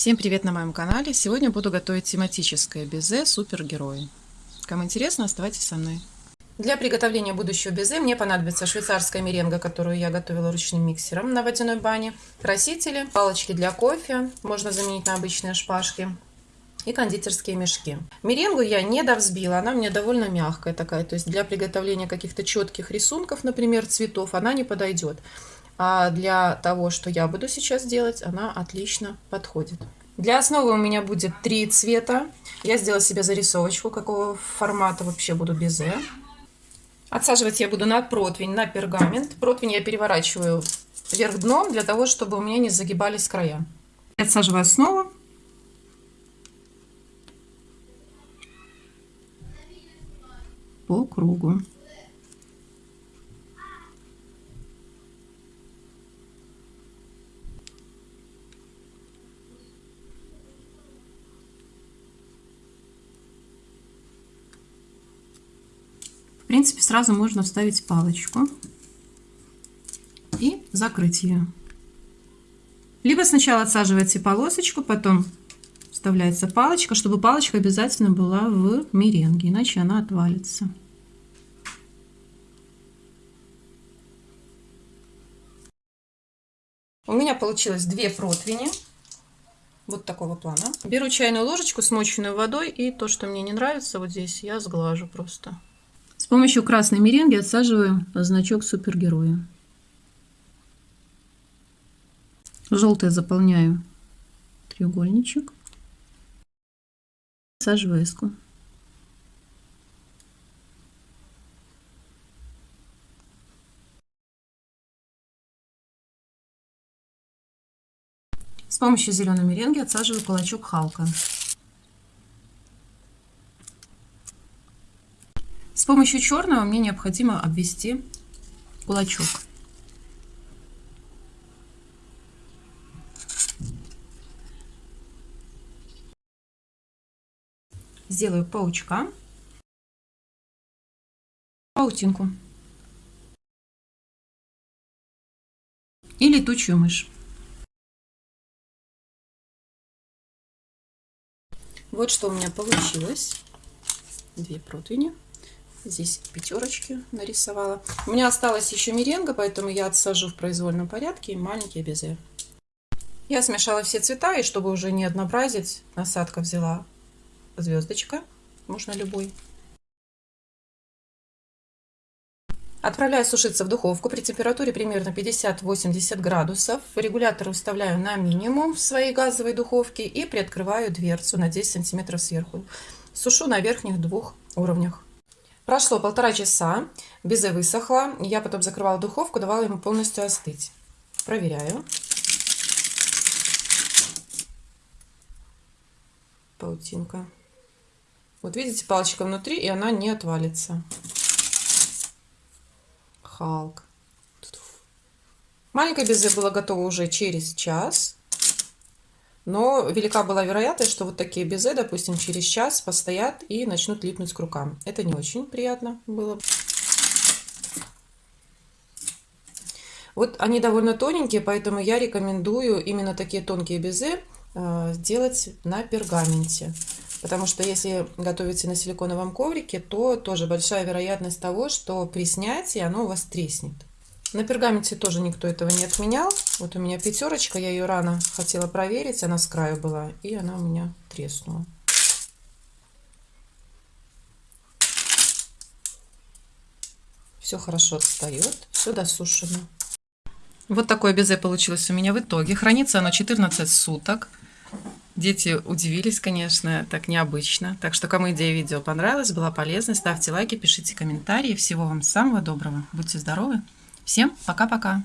Всем привет на моем канале! Сегодня буду готовить тематическое безе супергерои. Кому интересно, оставайтесь со мной. Для приготовления будущего безе мне понадобится швейцарская меренга, которую я готовила ручным миксером на водяной бане, красители, палочки для кофе, можно заменить на обычные шпажки, и кондитерские мешки. Меренгу я не довзбила, она меня довольно мягкая такая, то есть для приготовления каких-то четких рисунков, например, цветов, она не подойдет. А для того, что я буду сейчас делать, она отлично подходит. Для основы у меня будет три цвета. Я сделала себе зарисовочку, какого формата вообще буду безе. Отсаживать я буду на противень, на пергамент. Противень я переворачиваю вверх дном, для того, чтобы у меня не загибались края. Отсаживаю основу. По кругу. Сразу можно вставить палочку и закрыть ее. Либо сначала отсаживаете полосочку, потом вставляется палочка, чтобы палочка обязательно была в меренге, иначе она отвалится. У меня получилось две противни вот такого плана. Беру чайную ложечку, смоченную водой, и то, что мне не нравится, вот здесь я сглажу просто помощью красной меренги отсаживаю значок супергероя. Желтое заполняю треугольничек. Саживаю эску. С помощью зеленой меренги отсаживаю кулачок Халка. С помощью черного мне необходимо обвести кулачок. Сделаю паучка, паутинку и летучую мышь. Вот что у меня получилось. Две противни. Здесь пятерочки нарисовала. У меня осталась еще меренга, поэтому я отсажу в произвольном порядке маленькие безе. Я смешала все цвета, и чтобы уже не однообразить, насадка взяла звездочка, можно любой. Отправляю сушиться в духовку при температуре примерно 50-80 градусов. Регулятор выставляю на минимум в своей газовой духовке и приоткрываю дверцу на 10 сантиметров сверху. Сушу на верхних двух уровнях. Прошло полтора часа, безе высохло. Я потом закрывала духовку, давала ему полностью остыть. Проверяю. Паутинка. Вот видите, палочка внутри, и она не отвалится. Халк. Маленькое безе было готово уже через час. Но велика была вероятность, что вот такие безе, допустим, через час постоят и начнут липнуть к рукам. Это не очень приятно было. Вот они довольно тоненькие, поэтому я рекомендую именно такие тонкие безе э, сделать на пергаменте. Потому что если готовите на силиконовом коврике, то тоже большая вероятность того, что при снятии оно у вас треснет. На пергаменте тоже никто этого не отменял. Вот у меня пятерочка, я ее рано хотела проверить, она с краю была, и она у меня треснула. Все хорошо отстает, все досушено. Вот такое безе получилось у меня в итоге. Хранится оно 14 суток. Дети удивились, конечно, так необычно. Так что, кому идея видео понравилась, была полезна, ставьте лайки, пишите комментарии. Всего вам самого доброго. Будьте здоровы! Всем пока-пока!